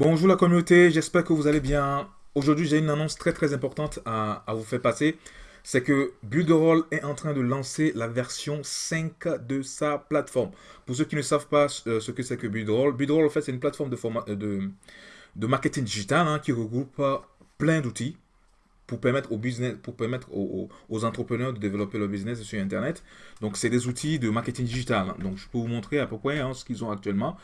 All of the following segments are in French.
Bonjour la communauté, j'espère que vous allez bien. Aujourd'hui, j'ai une annonce très très importante à, vous faire passer. C'est que Builderall est en train de lancer la version 5 de sa plateforme. Pour ceux qui ne savent pas euh, ce que c'est que Builderall, Builderall en fait c'est une plateforme de, de marketing digital hein, qui regroupe plein d'outils pour permettre, aux, entrepreneurs de développer leur business sur Internet. Donc, c'est des outils de marketing digital. Donc, je peux vous montrer à peu près hein, ce qu'ils ont actuellement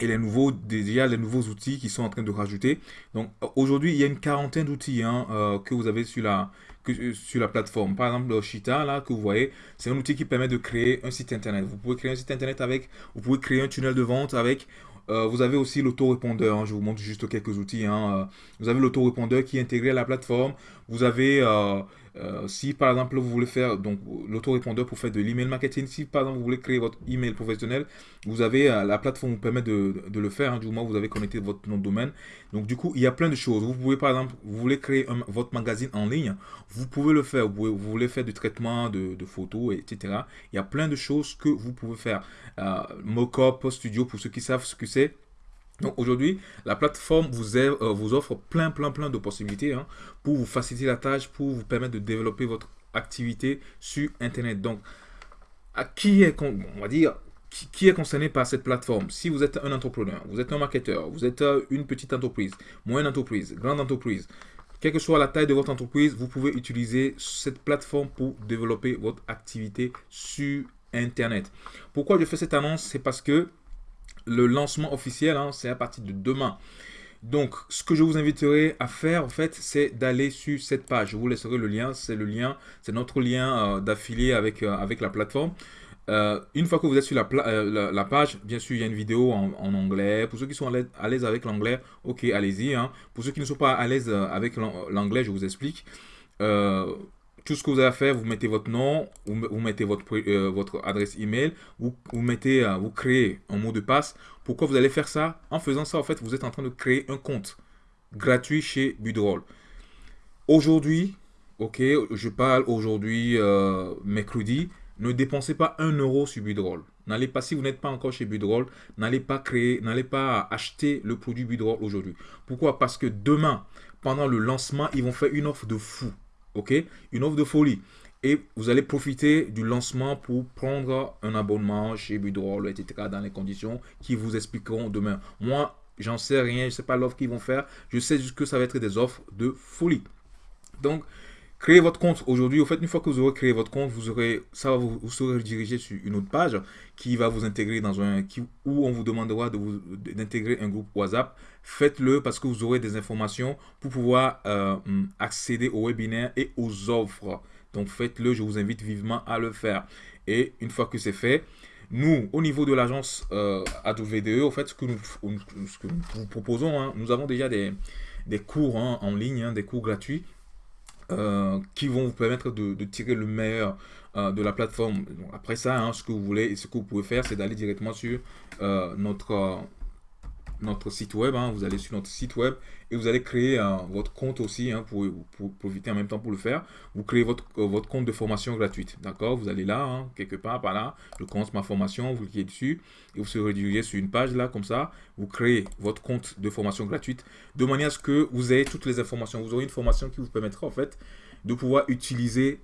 et les nouveaux, déjà les nouveaux outils qui sont en train de rajouter. Donc aujourd'hui, il y a une quarantaine d'outils hein, euh, que vous avez sur la, que, sur la plateforme. Par exemple, le Shita, là, que vous voyez, c'est un outil qui permet de créer un site internet. Vous pouvez créer un site internet avec, vous pouvez créer un tunnel de vente avec, euh, vous avez aussi l'autorépondeur, hein. je vous montre juste quelques outils. Hein. Euh, vous avez l'autorépondeur qui est intégré à la plateforme. Vous avez, euh, si par exemple vous voulez faire donc l'autorépondeur pour faire de l'email marketing, si par exemple vous voulez créer votre email professionnel, vous avez la plateforme vous permet de, le faire. Hein. du moins vous avez connecté votre nom de domaine. Donc du coup il y a plein de choses. Vous pouvez par exemple, vous voulez créer votre magazine en ligne, vous pouvez le faire. Vous, voulez faire du traitement de, photos, etc. Il y a plein de choses que vous pouvez faire. Mockup Studio pour ceux qui savent ce que c'est donc aujourd'hui, la plateforme vous, euh, vous, offre plein, plein, plein de possibilités hein, pour vous faciliter la tâche, pour vous permettre de développer votre activité sur Internet. Donc, à qui est, on va dire, qui, est concerné par cette plateforme? Si vous êtes un entrepreneur, vous êtes un marketeur, vous êtes euh, une petite entreprise, moyenne entreprise, grande entreprise, quelle que soit la taille de votre entreprise, vous pouvez utiliser cette plateforme pour développer votre activité sur Internet. Pourquoi je fais cette annonce? C'est parce que le lancement officiel, hein, c'est à partir de demain. Donc, ce que je vous inviterai à faire, en fait, c'est d'aller sur cette page. Je vous laisserai le lien. C'est le lien, c'est notre lien euh, d'affilié avec, euh, avec la plateforme. Euh, une fois que vous êtes sur la, la, page, bien sûr, il y a une vidéo en, anglais. Pour ceux qui sont à l'aise avec l'anglais, ok, allez-y. Hein. Pour ceux qui ne sont pas à l'aise avec l'anglais, je vous explique tout ce que vous avez à faire, vous mettez votre nom, vous, mettez votre, euh, votre adresse email, vous, vous mettez, euh, vous créez un mot de passe. Pourquoi vous allez faire ça? En faisant ça, en fait, vous êtes en train de créer un compte gratuit chez Budroll. Aujourd'hui, ok, je parle aujourd'hui euh, mercredi, ne dépensez pas un euro sur Budroll. N'allez pas, si vous n'êtes pas encore chez Budroll, n'allez pas créer, n'allez pas acheter le produit Budroll aujourd'hui. Pourquoi? Parce que demain, pendant le lancement, ils vont faire une offre de fou ok? Une offre de folie. Et vous allez profiter du lancement pour prendre un abonnement chez Budroll, etc. dans les conditions qui vous expliqueront demain. Moi, j'en sais rien, je ne sais pas l'offre qu'ils vont faire. Je sais juste que ça va être des offres de folie. Donc, créez votre compte aujourd'hui. Au fait, une fois que vous aurez créé votre compte, vous aurez, ça vous, vous serez redirigé sur une autre page qui va vous intégrer dans un, qui, où on vous demandera d'intégrer un groupe WhatsApp. Faites-le parce que vous aurez des informations pour pouvoir euh, accéder aux webinaires et aux offres. Donc faites-le, je vous invite vivement à le faire. Et une fois que c'est fait, nous, au niveau de l'agence euh, AWDE, au fait, ce que nous, ce que nous proposons, hein, nous avons déjà des, des cours hein, en ligne, hein, des cours gratuits euh, qui vont vous permettre de, tirer le meilleur euh, de la plateforme. après ça, hein, ce que vous voulez, ce que vous pouvez faire, c'est d'aller directement sur euh, notre notre site web. Hein. vous allez sur notre site web et vous allez créer votre compte aussi hein, pour, profiter en même temps pour le faire. Vous créez votre, euh, votre compte de formation gratuite. D'accord? Vous allez là, hein, quelque part par là. Je commence ma formation. Vous cliquez dessus et vous serez redirigé sur une page là, comme ça. Vous créez votre compte de formation gratuite de manière à ce que vous ayez toutes les informations. Vous aurez une formation qui vous permettra en fait de pouvoir utiliser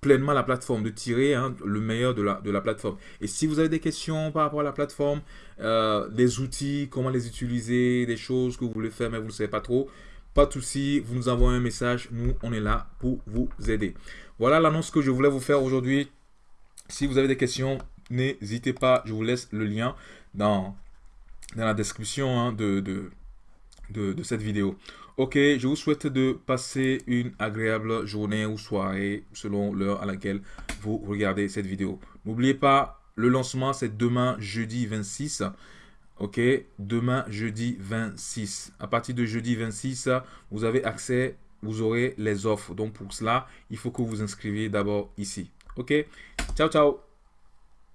pleinement la plateforme, de tirer hein, le meilleur de la, de la plateforme. Et si vous avez des questions par rapport à la plateforme, euh, des outils, comment les utiliser, des choses que vous voulez faire mais vous ne savez pas trop, pas de souci, vous nous envoyez un message, nous on est là pour vous aider. Voilà l'annonce que je voulais vous faire aujourd'hui. Si vous avez des questions, n'hésitez pas, je vous laisse le lien dans, dans la description hein, de, de, cette vidéo. Ok, je vous souhaite de passer une agréable journée ou soirée selon l'heure à laquelle vous regardez cette vidéo. N'oubliez pas, le lancement c'est demain jeudi 26. Ok, demain jeudi 26. À partir de jeudi 26, vous avez accès, vous aurez les offres. Donc pour cela, il faut que vous inscriviez d'abord ici. Ok, ciao ciao